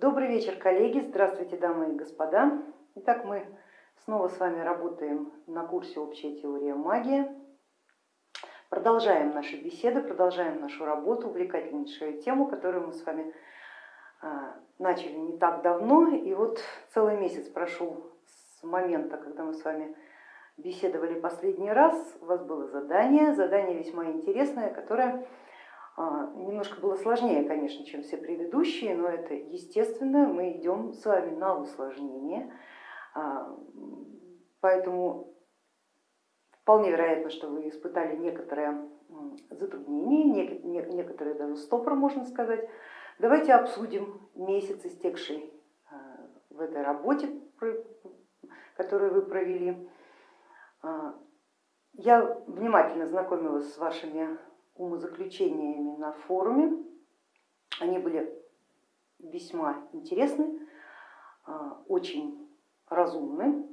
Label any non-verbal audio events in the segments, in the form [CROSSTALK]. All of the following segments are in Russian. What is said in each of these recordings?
Добрый вечер, коллеги, здравствуйте, дамы и господа. Итак, мы снова с вами работаем на курсе «Общая теория магии». Продолжаем наши беседы, продолжаем нашу работу, увлекательнейшую тему, которую мы с вами а, начали не так давно. И вот целый месяц прошел с момента, когда мы с вами беседовали последний раз. У вас было задание, задание весьма интересное, которое немножко было сложнее, конечно, чем все предыдущие, но это естественно, мы идем с вами на усложнение, а, поэтому вполне вероятно, что вы испытали некоторое затруднение, некоторые даже стопор, можно сказать. Давайте обсудим месяц, истекший а, в этой работе, которую вы провели. Я внимательно знакомилась с вашими умозаключениями на форуме. Они были весьма интересны, а, очень разумны.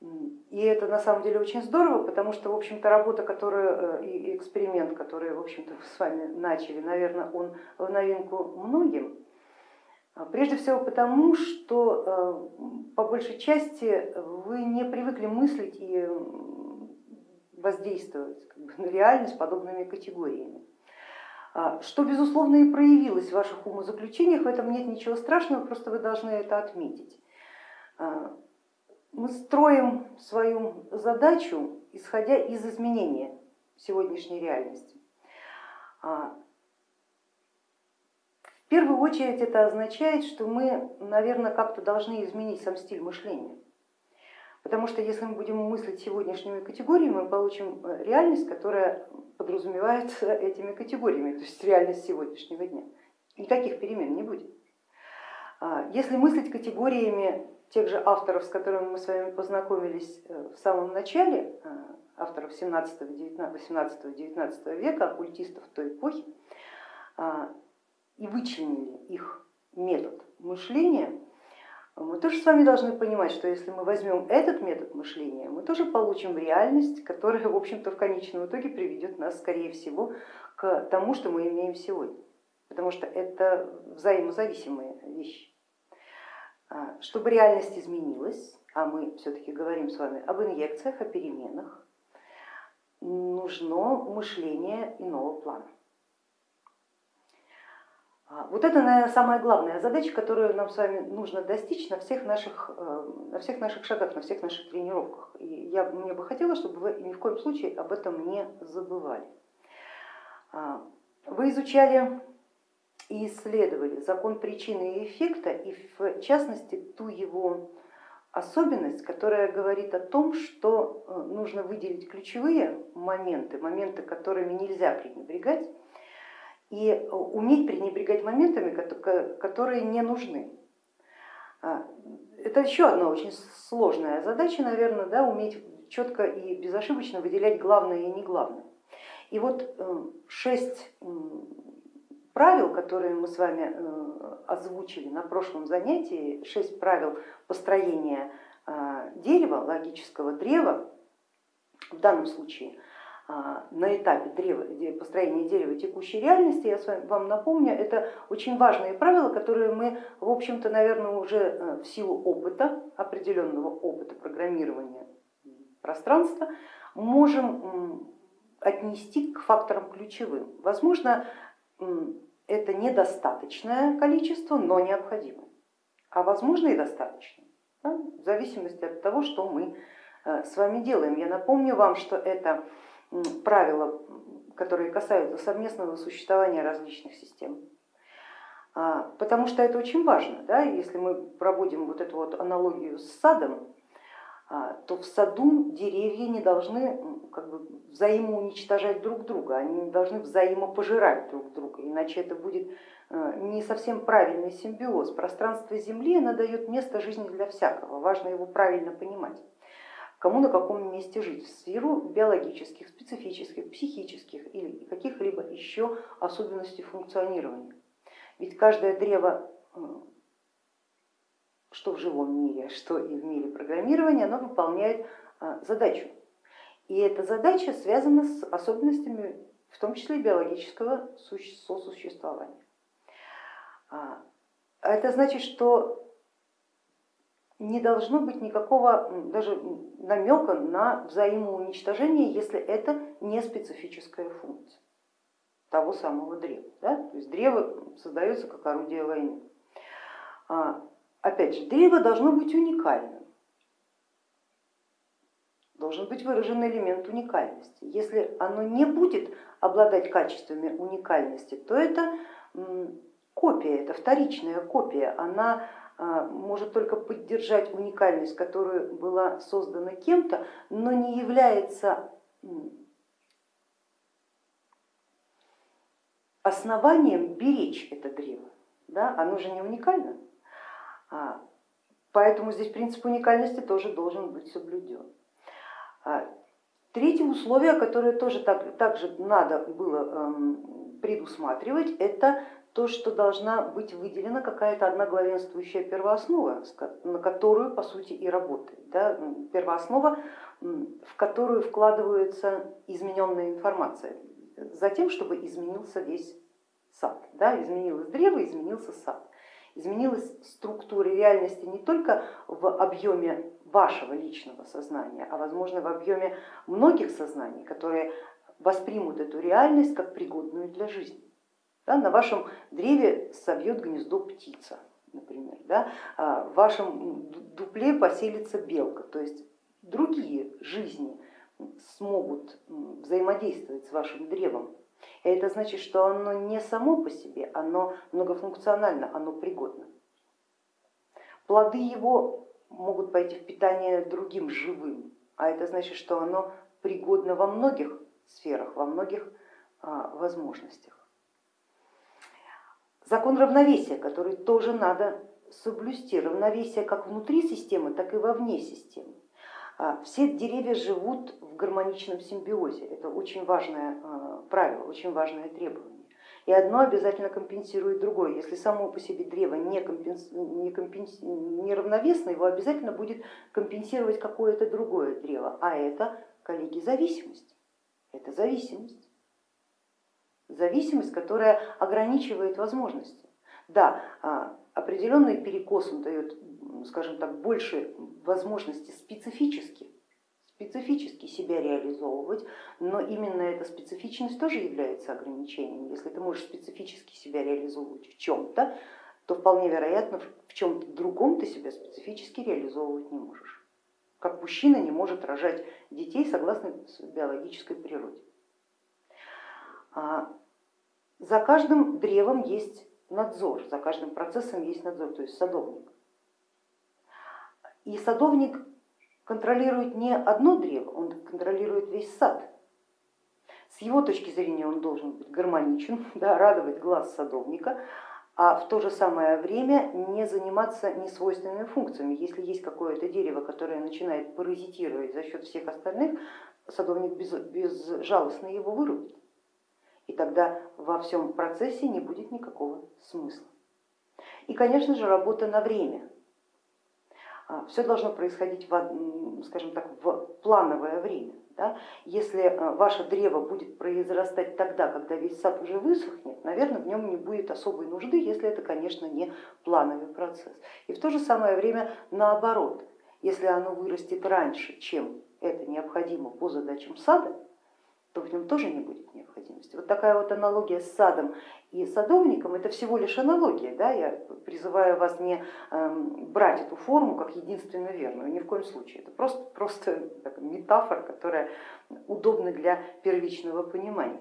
И это на самом деле очень здорово, потому что, в общем-то, работа, которую, э, и эксперимент, который, в общем-то, [LAUGHS] с вами начали, наверное, он в новинку многим. А, прежде всего потому, что э, по большей части вы не привыкли мыслить и воздействовать как бы, [LAUGHS] на реальность подобными категориями. А, что, безусловно, и проявилось в ваших умозаключениях, в этом нет ничего страшного, просто вы должны это отметить. А, мы строим свою задачу, исходя из изменения сегодняшней реальности. А, в первую очередь это означает, что мы, наверное, как-то должны изменить сам стиль мышления. Потому что если мы будем мыслить сегодняшними категориями, мы получим э, реальность, которая подразумевается этими категориями, то есть реальность сегодняшнего дня. Никаких перемен не будет. А, если мыслить категориями тех же авторов, с которыми мы с вами познакомились э, в самом начале, э, авторов 17-18-19 века, оккультистов той эпохи, а, и вычленили их метод мышления, мы тоже с вами должны понимать, что если мы возьмем этот метод мышления, мы тоже получим реальность, которая, в общем-то, в конечном итоге приведет нас, скорее всего, к тому, что мы имеем сегодня, потому что это взаимозависимые вещи. А, чтобы реальность изменилась, а мы все-таки говорим с вами об инъекциях, о переменах, нужно мышление иного плана. А, вот это, наверное, самая главная задача, которую нам с вами нужно достичь на всех наших, э, на всех наших шагах, на всех наших тренировках. И я, мне бы хотела, чтобы вы ни в коем случае об этом не забывали. А, вы изучали и исследовали закон причины и эффекта, и в частности ту его особенность, которая говорит о том, что э, нужно выделить ключевые моменты, моменты, которыми нельзя пренебрегать, и э, уметь пренебрегать моментами, которые не нужны. А, это еще одна очень сложная задача, наверное, да, уметь четко и безошибочно выделять главное и не главное. И вот э, шесть правил, которые мы с вами э, озвучили на прошлом занятии, шесть правил построения дерева, логического древа, в данном случае а, на этапе построения дерева текущей реальности, я вам напомню, это очень важные правила, которые мы, в общем-то, наверное, уже э, в силу опыта, определенного опыта программирования пространства, можем отнести к факторам ключевым. Возможно, это недостаточное количество, но необходимое, а возможно и достаточно, да, в зависимости от того, что мы э, с вами делаем. Я напомню вам, что это правила, которые касаются совместного существования различных систем. А, потому что это очень важно, да? если мы проводим вот эту вот аналогию с садом, а, то в саду деревья не должны как бы, взаимоуничтожать друг друга, они не должны взаимопожирать друг друга, иначе это будет э, не совсем правильный симбиоз. Пространство Земли оно дает место жизни для всякого, важно его правильно понимать кому на каком месте жить, в сферу биологических, специфических, психических или каких-либо еще особенностей функционирования. Ведь каждое древо, э, что в живом мире, что и в мире программирования, оно выполняет э, задачу. И эта задача связана с особенностями, в том числе биологического сосуществования. А, это значит, что не должно быть никакого даже намека на взаимоуничтожение, если это не специфическая функция того самого древа. Да? То есть древо создается как орудие войны. А, опять же, древо должно быть уникальным, должен быть выражен элемент уникальности. Если оно не будет обладать качествами уникальности, то это копия, это вторичная копия, она может только поддержать уникальность, которая была создана кем-то, но не является основанием беречь это древо. Да? Оно же не уникально, а, поэтому здесь принцип уникальности тоже должен быть соблюден. А, третье условие, которое тоже так, также надо было эм, предусматривать, это то, что должна быть выделена какая-то одна главенствующая первооснова, на которую по сути и работает. Да? Первооснова, в которую вкладывается измененная информация, за тем, чтобы изменился весь сад. Да? Изменилось древо, изменился сад. Изменилась структура реальности не только в объеме вашего личного сознания, а возможно в объеме многих сознаний, которые воспримут эту реальность как пригодную для жизни. Да, на вашем древе собьет гнездо птица, например, да, а в вашем дупле поселится белка, то есть другие жизни смогут взаимодействовать с вашим древом. И это значит, что оно не само по себе, оно многофункционально, оно пригодно. Плоды его могут пойти в питание другим живым, а это значит, что оно пригодно во многих сферах, во многих а, возможностях. Закон равновесия, который тоже надо соблюсти, равновесие как внутри системы, так и вовне системы. А, все деревья живут в гармоничном симбиозе, это очень важное а, правило, очень важное требование. И одно обязательно компенсирует другое. Если само по себе древо не, не равновесно, его обязательно будет компенсировать какое-то другое древо, а это, коллеги, зависимость. Это зависимость зависимость, которая ограничивает возможности. Да, а, определенный перекос он дает, скажем так, больше возможности специфически, специфически себя реализовывать, но именно эта специфичность тоже является ограничением. Если ты можешь специфически себя реализовывать в чем-то, то вполне вероятно в чем-то другом ты себя специфически реализовывать не можешь. Как мужчина не может рожать детей согласно биологической природе. А, за каждым древом есть надзор, за каждым процессом есть надзор, то есть садовник. И садовник контролирует не одно древо, он контролирует весь сад. С его точки зрения он должен быть гармоничен, [LAUGHS] да, радовать глаз садовника, а в то же самое время не заниматься несвойственными функциями. Если есть какое-то дерево, которое начинает паразитировать за счет всех остальных, садовник безжалостно его вырубит и тогда во всем процессе не будет никакого смысла. И, конечно же, работа на время. А, Все должно происходить, в, скажем так, в плановое время. Да? Если а, ваше древо будет произрастать тогда, когда весь сад уже высохнет, наверное, в нем не будет особой нужды, если это, конечно, не плановый процесс. И в то же самое время наоборот, если оно вырастет раньше, чем это необходимо по задачам сада, то в нем тоже не будет необходимости. Вот такая вот аналогия с садом и садовником, это всего лишь аналогия, да? я призываю вас не эм, брать эту форму как единственно верную, ни в коем случае, это просто, просто метафора, которая удобна для первичного понимания.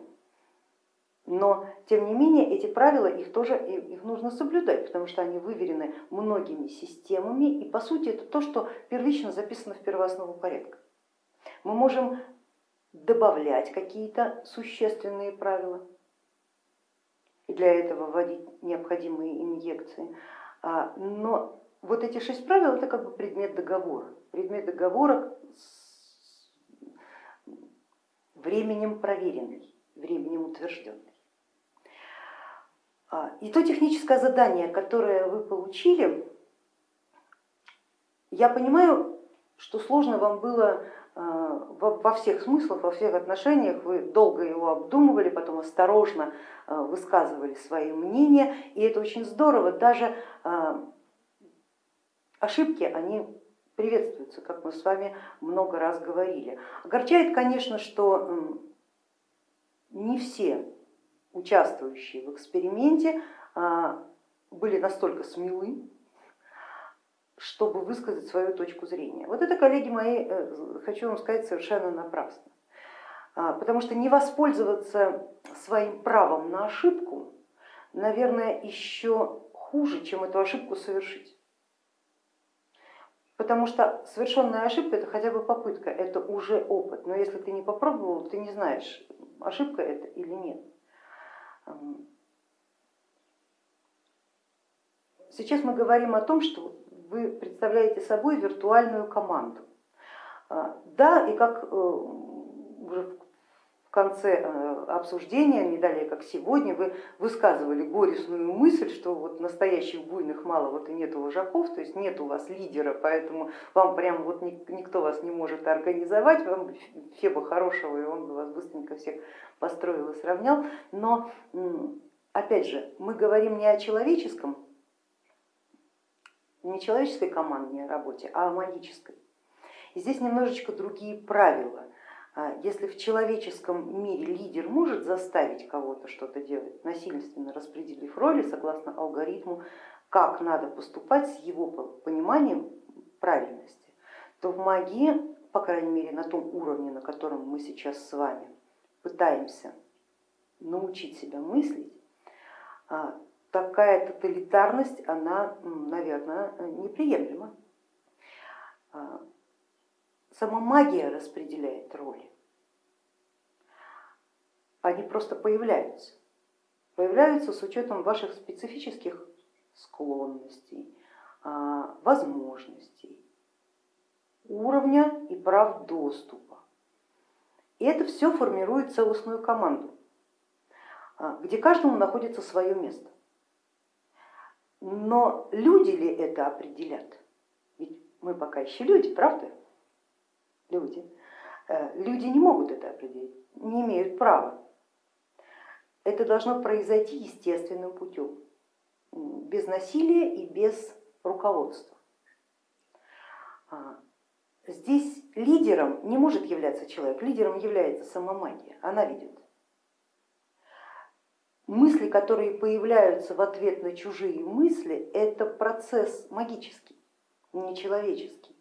Но тем не менее эти правила их тоже их нужно соблюдать, потому что они выверены многими системами и по сути это то, что первично записано в первооснову порядка. Мы можем добавлять какие-то существенные правила и для этого вводить необходимые инъекции. А, но вот эти шесть правил это как бы предмет договора, предмет договора с временем проверенный, временем утвержденный. А, и то техническое задание, которое вы получили, я понимаю, что сложно вам было во всех смыслах, во всех отношениях, вы долго его обдумывали, потом осторожно высказывали свои мнения, и это очень здорово, даже ошибки, они приветствуются, как мы с вами много раз говорили. Огорчает, конечно, что не все участвующие в эксперименте были настолько смелы, чтобы высказать свою точку зрения. Вот это, коллеги мои, э, хочу вам сказать, совершенно напрасно. А, потому что не воспользоваться своим правом на ошибку, наверное, еще хуже, чем эту ошибку совершить. Потому что совершенная ошибка это хотя бы попытка, это уже опыт. Но если ты не попробовал, ты не знаешь, ошибка это или нет. Сейчас мы говорим о том, что вы представляете собой виртуальную команду. А, да, и как э, уже в конце э, обсуждения, не далее как сегодня, вы высказывали горестную мысль, что вот настоящих буйных мало, вот и нету вожаков, то есть нет у вас лидера, поэтому вам прям вот никто вас не может организовать, вам Феба хорошего, и он бы вас быстренько всех построил и сравнял. Но опять же, мы говорим не о человеческом, не человеческой командной работе, а магической. И здесь немножечко другие правила. А если в человеческом мире лидер может заставить кого-то что-то делать, насильственно распределив роли согласно алгоритму, как надо поступать с его пониманием правильности, то в магии, по крайней мере на том уровне, на котором мы сейчас с вами пытаемся научить себя мыслить, а, такая тоталитарность, она, наверное, неприемлема. А, Сама магия распределяет роли. Они просто появляются. Появляются с учетом ваших специфических склонностей, а, возможностей, уровня и прав доступа. И это все формирует целостную команду, а, где каждому находится свое место. Но люди ли это определят? Ведь мы пока еще люди, правда? люди. Э, люди не могут это определить, не имеют права. Это должно произойти естественным путем, без насилия и без руководства. А, здесь лидером не может являться человек, лидером является сама магия, она ведет. Мысли, которые появляются в ответ на чужие мысли, это процесс магический, не человеческий.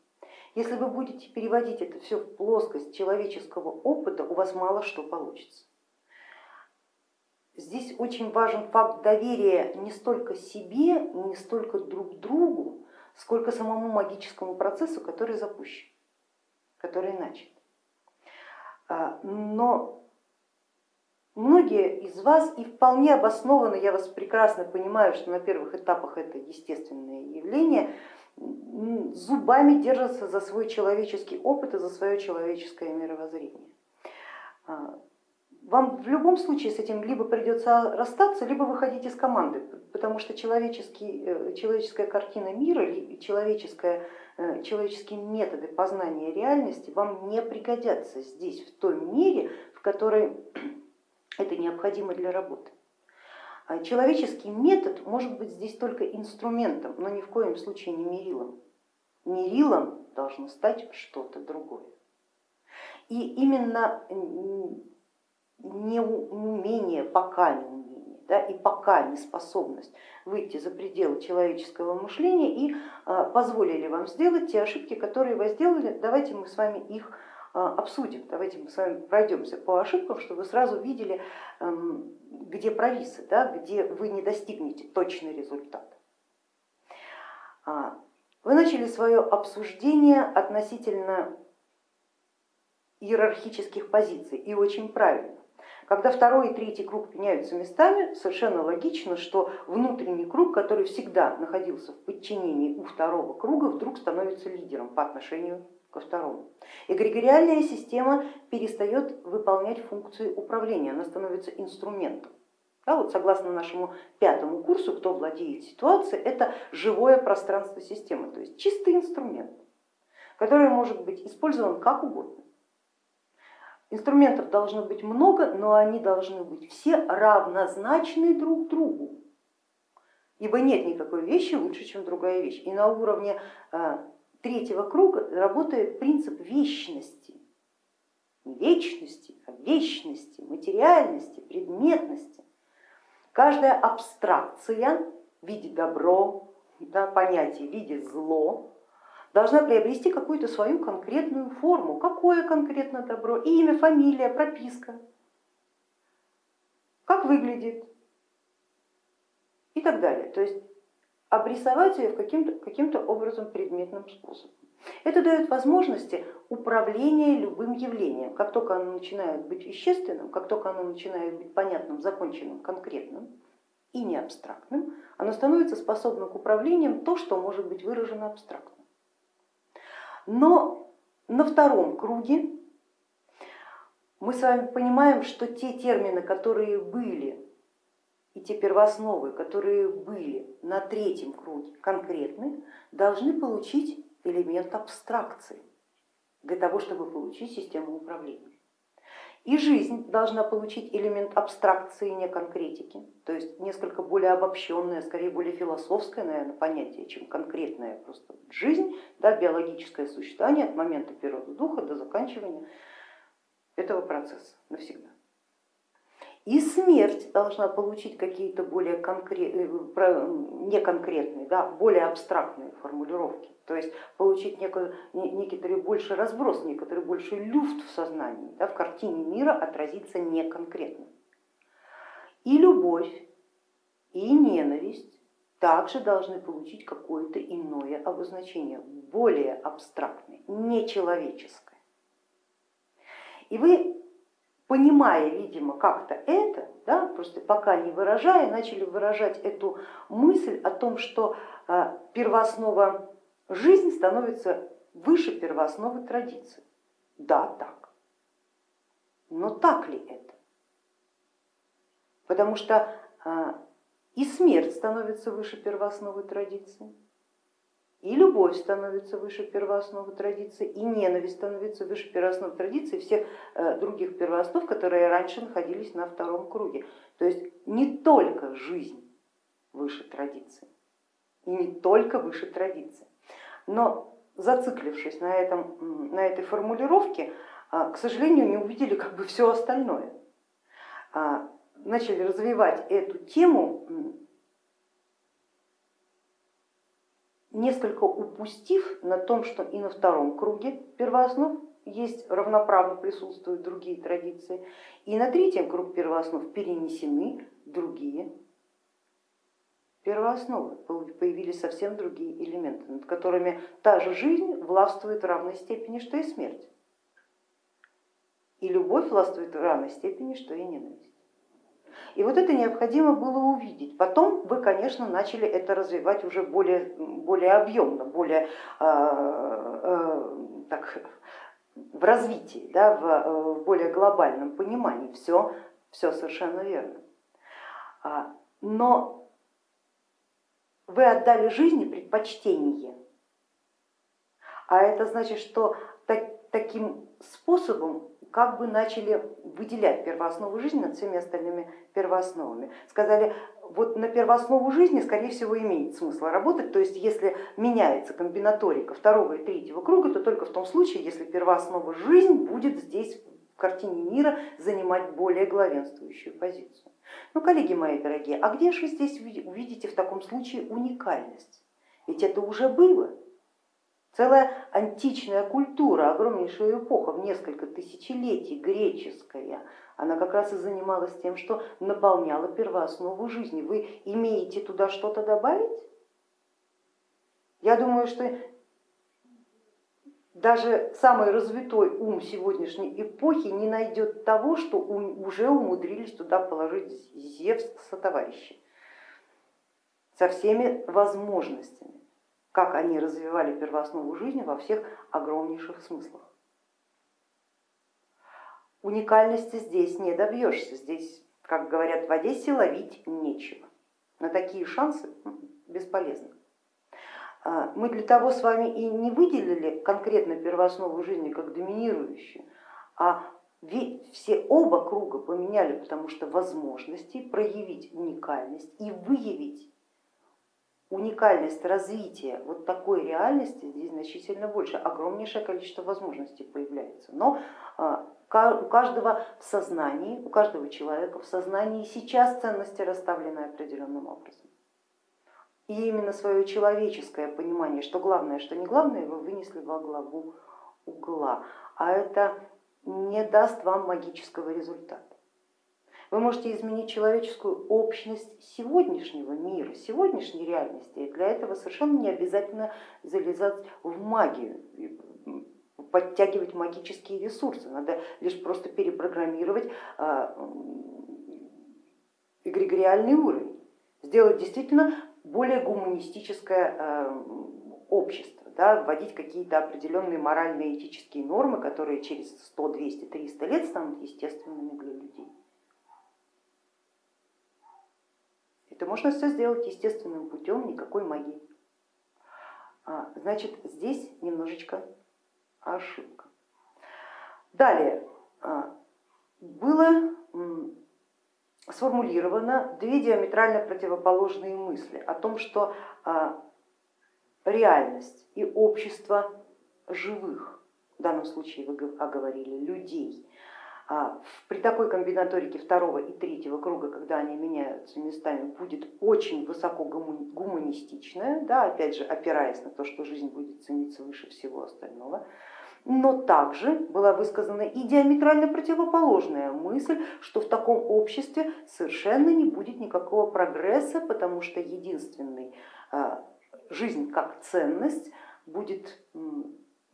Если вы будете переводить это все в плоскость человеческого опыта, у вас мало что получится. Здесь очень важен факт доверия не столько себе, не столько друг другу, сколько самому магическому процессу, который запущен, который начат. А, но многие из вас и вполне обоснованно, я вас прекрасно понимаю, что на первых этапах это естественное явление, зубами держатся за свой человеческий опыт и за свое человеческое мировоззрение. А, вам в любом случае с этим либо придется расстаться, либо выходить из команды, потому что человеческий, э, человеческая картина мира, человеческая, э, человеческие методы познания реальности вам не пригодятся здесь в той мере, в которой это необходимо для работы. А человеческий метод может быть здесь только инструментом, но ни в коем случае не мерилом. Мерилом должно стать что-то другое. И именно неумение, пока не умение, да, и пока неспособность выйти за пределы человеческого мышления и а, позволили вам сделать те ошибки, которые вы сделали, давайте мы с вами их обсудим. Давайте мы с вами пройдемся по ошибкам, чтобы вы сразу видели, эм, где провисы, да, где вы не достигнете точный результат. А, вы начали свое обсуждение относительно иерархических позиций и очень правильно. Когда второй и третий круг меняются местами, совершенно логично, что внутренний круг, который всегда находился в подчинении у второго круга, вдруг становится лидером по отношению ко второму. Эгрегориальная система перестает выполнять функции управления, она становится инструментом. Да, вот согласно нашему пятому курсу, кто владеет ситуацией, это живое пространство системы, то есть чистый инструмент, который может быть использован как угодно. Инструментов должно быть много, но они должны быть все равнозначны друг другу. Ибо нет никакой вещи лучше, чем другая вещь. И на уровне э, третьего круга работает принцип вечности. Не вечности, а вечности, материальности, предметности. Каждая абстракция в виде добро, да, понятие в виде зло должна приобрести какую-то свою конкретную форму. Какое конкретно добро? Имя, фамилия, прописка. Как выглядит, и так далее. То есть обрисовать ее каким-то каким, образом предметным способом. Это дает возможности управления любым явлением. Как только оно начинает быть вещественным, как только оно начинает быть понятным, законченным, конкретным и не абстрактным, оно становится способным к управлению то, что может быть выражено абстрактно. Но на втором круге мы с вами понимаем, что те термины, которые были и те первоосновы, которые были на третьем круге конкретны, должны получить элемент абстракции для того, чтобы получить систему управления. И жизнь должна получить элемент абстракции, не конкретики, то есть несколько более обобщенное, скорее более философское, наверное, понятие, чем конкретное просто жизнь, да, биологическое существование от момента природы духа до заканчивания этого процесса навсегда. И смерть должна получить какие-то более конкретные, э, неконкретные, да, более абстрактные формулировки, то есть получить некий, некоторый больше разброс, некоторый больше люфт в сознании, да, в картине мира отразиться неконкретно. И любовь, и ненависть также должны получить какое-то иное обозначение, более абстрактное, нечеловеческое. И вы понимая, видимо, как-то это, да, просто пока не выражая, начали выражать эту мысль о том, что а, первооснова жизни становится выше первоосновы традиции. Да, так. Но так ли это? Потому что а, и смерть становится выше первоосновы традиции, и любовь становится выше первоосновы традиции, и ненависть становится выше первооснов традиции всех э, других первооснов, которые раньше находились на втором круге. То есть не только жизнь выше традиции, и не только выше традиции. Но зациклившись на, этом, на этой формулировке, а, к сожалению, не увидели как бы все остальное. А, начали развивать эту тему несколько упустив на том, что и на втором круге первооснов есть равноправно присутствуют другие традиции, и на третьем круг первооснов перенесены другие первоосновы, появились совсем другие элементы, над которыми та же жизнь властвует в равной степени, что и смерть. И любовь властвует в равной степени, что и ненависть. И вот это необходимо было увидеть. Потом вы, конечно, начали это развивать уже более, более объемно, более э, э, так, в развитии, да, в, в более глобальном понимании. Все, все совершенно верно. А, но вы отдали жизни предпочтение, а это значит, что так, таким способом как бы начали выделять первооснову жизни над всеми остальными первоосновами. Сказали, вот на первооснову жизни, скорее всего, имеет смысл работать, то есть если меняется комбинаторика второго и третьего круга, то только в том случае, если первооснова жизнь будет здесь в картине мира занимать более главенствующую позицию. Ну, коллеги мои дорогие, а где же вы здесь увидите в таком случае уникальность? Ведь это уже было. Целая античная культура, огромнейшая эпоха в несколько тысячелетий, греческая, она как раз и занималась тем, что наполняла первооснову жизни. Вы имеете туда что-то добавить? Я думаю, что даже самый развитой ум сегодняшней эпохи не найдет того, что уже умудрились туда положить Зевс со товарищи, со всеми возможностями как они развивали первооснову жизни во всех огромнейших смыслах. Уникальности здесь не добьешься, здесь, как говорят в Одессе, ловить нечего. На такие шансы бесполезно. А, мы для того с вами и не выделили конкретно первооснову жизни как доминирующую, а все оба круга поменяли, потому что возможности проявить уникальность и выявить уникальность развития вот такой реальности здесь значительно больше, огромнейшее количество возможностей появляется. Но а, у каждого в сознании, у каждого человека в сознании сейчас ценности расставлены определенным образом. И именно свое человеческое понимание, что главное, что не главное, вы вынесли во главу угла. А это не даст вам магического результата. Вы можете изменить человеческую общность сегодняшнего мира, сегодняшней реальности. И для этого совершенно не обязательно залезать в магию, подтягивать магические ресурсы. Надо лишь просто перепрограммировать а, эгрегориальный уровень, сделать действительно более гуманистическое а, общество, да, вводить какие-то определенные моральные этические нормы, которые через 100, 200, 300 лет станут естественными для людей. Это можно все сделать естественным путем, никакой магии. А, значит, здесь немножечко ошибка. Далее а, было сформулировано две диаметрально противоположные мысли о том, что а, реальность и общество живых, в данном случае вы оговорили людей, при такой комбинаторике второго и третьего круга, когда они меняются местами, будет очень высоко гуманистичная, да, опять же опираясь на то, что жизнь будет цениться выше всего остального, но также была высказана и диаметрально противоположная мысль, что в таком обществе совершенно не будет никакого прогресса, потому что единственный а, жизнь как ценность будет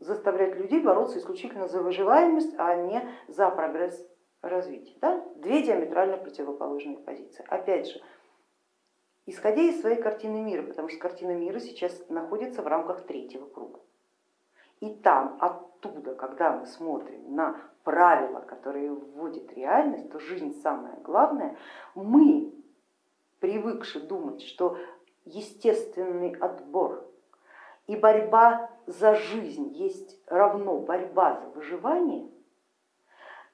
заставлять людей бороться исключительно за выживаемость, а не за прогресс развития. Да? Две диаметрально противоположные позиции. Опять же, исходя из своей картины мира, потому что картина мира сейчас находится в рамках третьего круга. И там, оттуда, когда мы смотрим на правила, которые вводит реальность, то жизнь самое главное, мы, привыкши думать, что естественный отбор и борьба за жизнь есть равно борьба за выживание,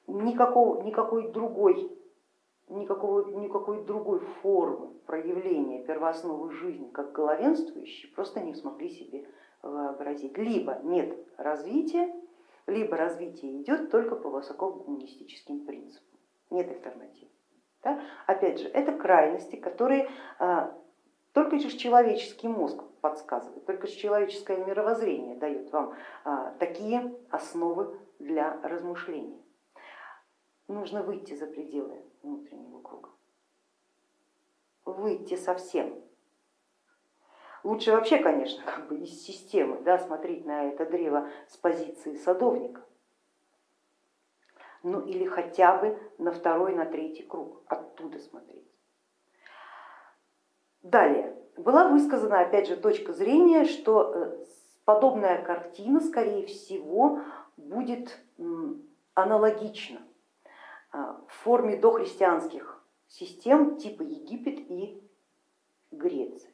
никакого, никакой, другой, никакого, никакой другой формы проявления первоосновы жизни, как главенствующей, просто не смогли себе вообразить. Либо нет развития, либо развитие идет только по высокогуманистическим принципам, нет альтернатив. Да? Опять же, это крайности, которые а, только лишь человеческий мозг подсказывает, только человеческое мировоззрение дает вам а, такие основы для размышлений. Нужно выйти за пределы внутреннего круга, выйти совсем. Лучше вообще, конечно, как бы из системы да, смотреть на это древо с позиции садовника, ну или хотя бы на второй, на третий круг, оттуда смотреть. Далее, была высказана опять же точка зрения, что э, подобная картина, скорее всего, будет аналогична а, в форме дохристианских систем типа Египет и Греция.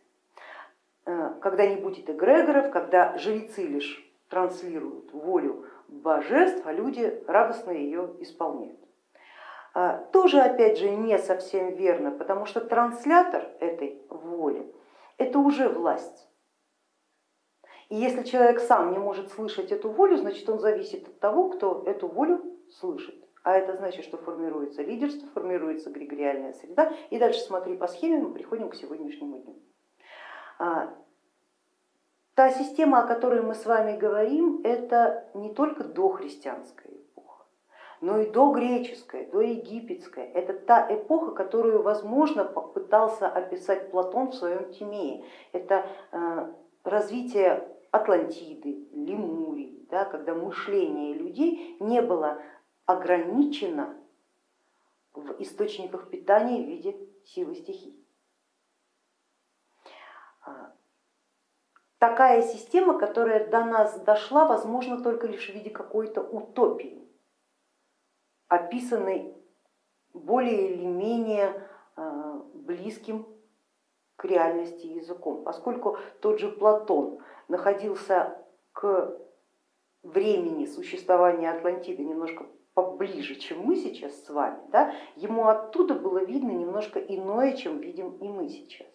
Э, когда не будет эгрегоров, когда жрецы лишь транслируют волю божеств, а люди радостно ее исполняют. Тоже опять же не совсем верно, потому что транслятор этой это уже власть. И если человек сам не может слышать эту волю, значит он зависит от того, кто эту волю слышит. А это значит, что формируется лидерство, формируется эгрегориальная среда. И дальше смотри по схеме, мы приходим к сегодняшнему дню. А, та система, о которой мы с вами говорим, это не только дохристианская но и догреческая, доегипетская. Это та эпоха, которую, возможно, попытался описать Платон в своем Тимее. Это э, развитие Атлантиды, Лемурии, да, когда мышление людей не было ограничено в источниках питания в виде силы стихий. А, такая система, которая до нас дошла, возможно, только лишь в виде какой-то утопии, описанной более или менее а, близким к реальности языком, поскольку тот же Платон находился к времени существования Атлантиды немножко поближе, чем мы сейчас с вами, да, ему оттуда было видно немножко иное, чем видим и мы сейчас.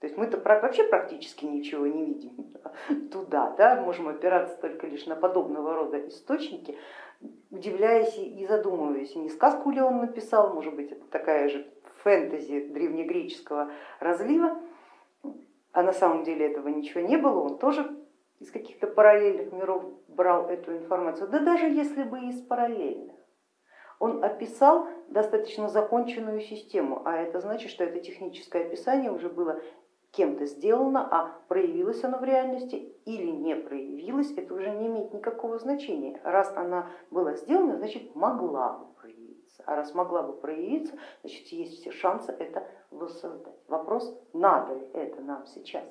То есть мы-то вообще практически ничего не видим [LAUGHS] туда, да, можем опираться только лишь на подобного рода источники, удивляясь и задумываясь, не сказку ли он написал, может быть это такая же фэнтези древнегреческого разлива, а на самом деле этого ничего не было, он тоже из каких-то параллельных миров брал эту информацию, да даже если бы из параллельных. Он описал достаточно законченную систему, а это значит, что это техническое описание уже было кем-то сделано, а проявилось оно в реальности или не проявилось, это уже не имеет никакого значения. Раз она была сделана, значит могла бы проявиться, а раз могла бы проявиться, значит есть все шансы это воссоздать. Вопрос, надо ли это нам сейчас,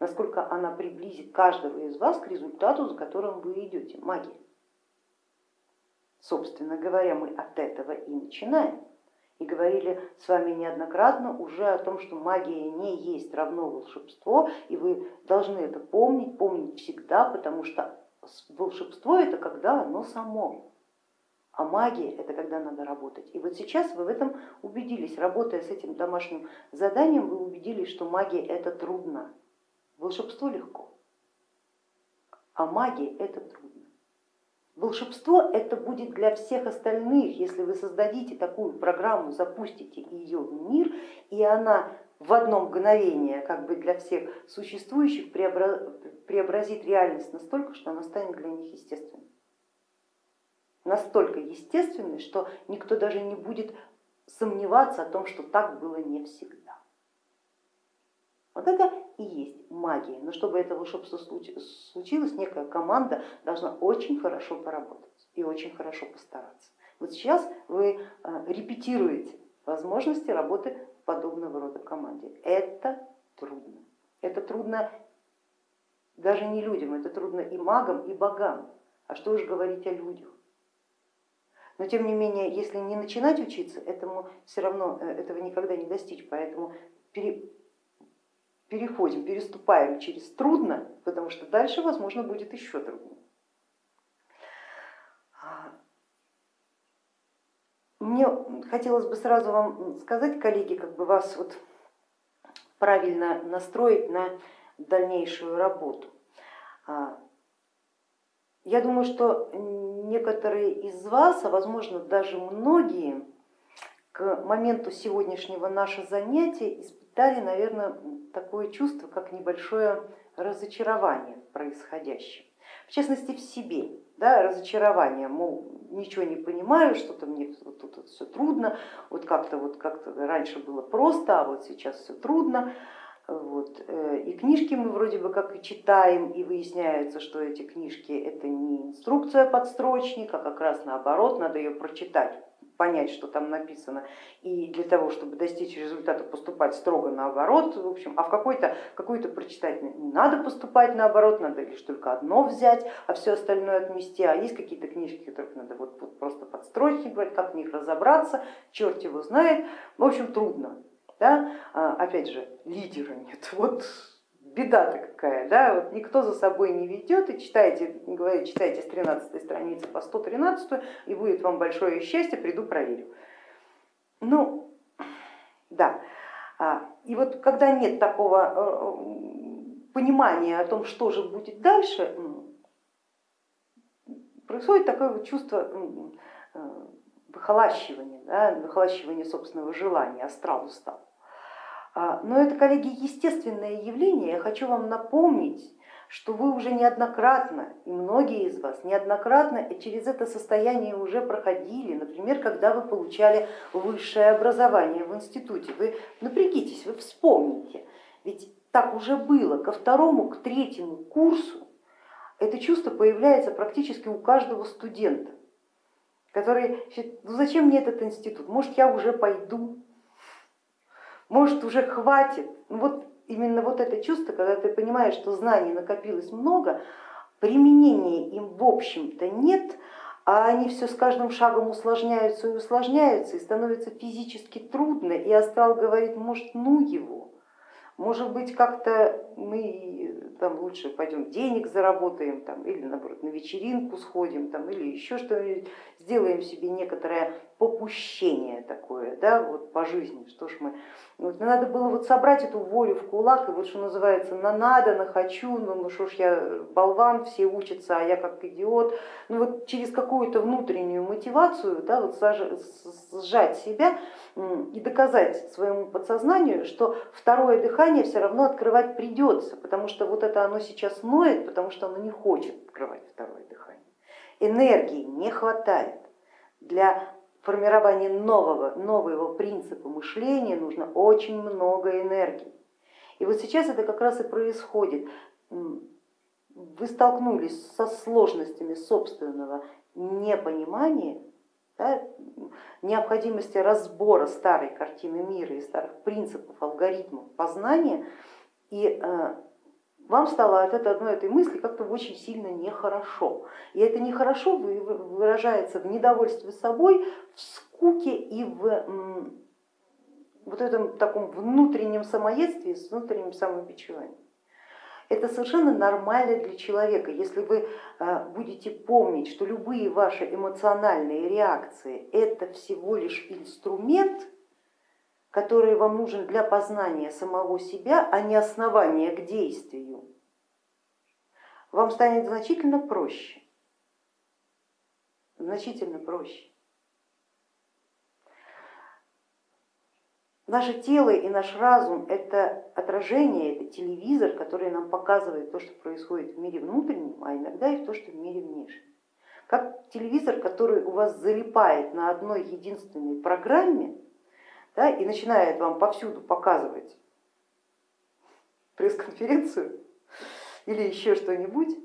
насколько она приблизит каждого из вас к результату, за которым вы идете, магия. Собственно говоря, мы от этого и начинаем. И говорили с вами неоднократно уже о том, что магия не есть равно волшебство, и вы должны это помнить, помнить всегда, потому что волшебство это когда оно само, а магия это когда надо работать. И вот сейчас вы в этом убедились, работая с этим домашним заданием, вы убедились, что магия это трудно, волшебство легко, а магия это трудно. Волшебство это будет для всех остальных, если вы создадите такую программу, запустите ее в мир, и она в одно мгновение как бы для всех существующих преобразит реальность настолько, что она станет для них естественной. Настолько естественной, что никто даже не будет сомневаться о том, что так было не всегда. Вот это и есть магия. Но чтобы это волшебство случилось, некая команда должна очень хорошо поработать и очень хорошо постараться. Вот сейчас вы э, репетируете возможности работы подобного рода команде. Это трудно. Это трудно даже не людям, это трудно и магам, и богам. А что уж говорить о людях. Но тем не менее, если не начинать учиться, этому все равно э, этого никогда не достичь. Поэтому переходим, переступаем через трудно, потому что дальше, возможно, будет еще труднее. Мне хотелось бы сразу вам сказать, коллеги, как бы вас вот правильно настроить на дальнейшую работу. А, я думаю, что некоторые из вас, а возможно даже многие, к моменту сегодняшнего нашего занятия испытали, наверное, такое чувство, как небольшое разочарование в происходящем, в частности в себе, да, разочарование, мол, ничего не понимаю, что-то мне вот тут вот все трудно, вот как-то вот как раньше было просто, а вот сейчас все трудно. Вот. Э, и книжки мы вроде бы как и читаем, и выясняется, что эти книжки это не инструкция подстрочника, как раз наоборот, надо ее прочитать понять, что там написано, и для того, чтобы достичь результата, поступать строго наоборот, в общем, а в какой-то какую-то прочитать не надо поступать наоборот, надо лишь только одно взять, а все остальное отмести, а есть какие-то книжки, которых надо вот, вот просто подстрочник, как в них разобраться, черт его знает, в общем, трудно. Да? А, опять же, лидера нет. [LAUGHS] Вот беда-то какая, да, вот никто за собой не ведет, и читайте, говорит, читайте с 13 страницы по 113, и будет вам большое счастье, приду проверю. Ну, да, а, и вот когда нет такого э, понимания о том, что же будет дальше, происходит такое вот чувство э, выхолащивания, да, выхолащивания собственного желания, астрал устал. А, но это, коллеги, естественное явление. Я хочу вам напомнить, что вы уже неоднократно, и многие из вас неоднократно через это состояние уже проходили, например, когда вы получали высшее образование в институте. Вы напрягитесь, вы вспомните, ведь так уже было. Ко второму, к третьему курсу это чувство появляется практически у каждого студента, который ну зачем мне этот институт, может я уже пойду, может уже хватит. Ну вот именно вот это чувство, когда ты понимаешь, что знаний накопилось много, применения им в общем-то нет, а они все с каждым шагом усложняются и усложняются, и становится физически трудно, и астрал говорит, может ну его, может быть как-то мы там лучше пойдем денег заработаем, там, или наоборот на вечеринку сходим, там, или еще что-нибудь, сделаем себе некоторое попущение такое да, вот по жизни, что ж мы. Вот, надо было вот собрать эту волю в кулак, и вот что называется, на надо, на хочу, ну, ну что ж я болван, все учатся, а я как идиот. Ну вот через какую-то внутреннюю мотивацию да, вот сжать себя и доказать своему подсознанию, что второе дыхание все равно открывать придется, потому что вот это оно сейчас ноет, потому что оно не хочет открывать второе дыхание. Энергии не хватает для формирования нового, нового принципа мышления нужно очень много энергии. И вот сейчас это как раз и происходит. Вы столкнулись со сложностями собственного непонимания, да, необходимости разбора старой картины мира и старых принципов, алгоритмов познания, и э, вам стало от этой одной этой мысли как-то очень сильно нехорошо. И это нехорошо выражается в недовольстве собой, в скуке и в вот этом таком внутреннем самоедстве, с внутренним самобичеванием. Это совершенно нормально для человека, если вы э, будете помнить, что любые ваши эмоциональные реакции это всего лишь инструмент, который вам нужен для познания самого себя, а не основание к действию, вам станет значительно проще, значительно проще. Наше тело и наш разум это отражение, это телевизор, который нам показывает то, что происходит в мире внутреннем, а иногда и то, что в мире внешнем. Как телевизор, который у вас залипает на одной единственной программе, да, и начинает вам повсюду показывать пресс-конференцию или еще что-нибудь,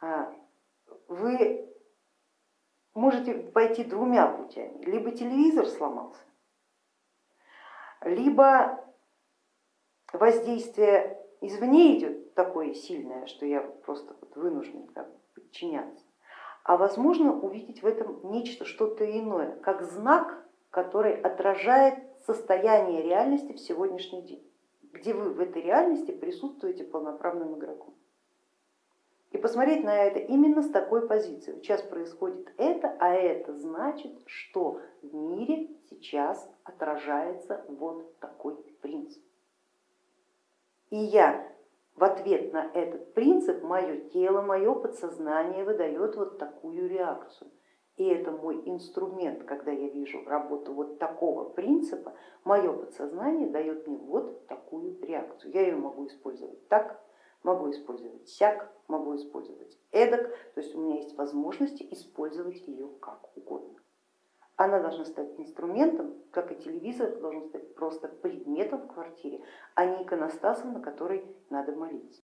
а, вы можете пойти двумя путями. Либо телевизор сломался, либо воздействие извне идет такое сильное, что я просто вынужден подчиняться, а возможно увидеть в этом нечто, что-то иное, как знак который отражает состояние реальности в сегодняшний день, где вы в этой реальности присутствуете полноправным игроком. И посмотреть на это именно с такой позиции. Сейчас происходит это, а это значит, что в мире сейчас отражается вот такой принцип. И я в ответ на этот принцип, мое тело, мое подсознание выдает вот такую реакцию. И это мой инструмент, когда я вижу работу вот такого принципа, мое подсознание дает мне вот такую реакцию. Я ее могу использовать так, могу использовать сяк, могу использовать эдак, то есть у меня есть возможности использовать ее как угодно. Она должна стать инструментом, как и телевизор, должен стать просто предметом в квартире, а не иконостасом, на который надо молиться.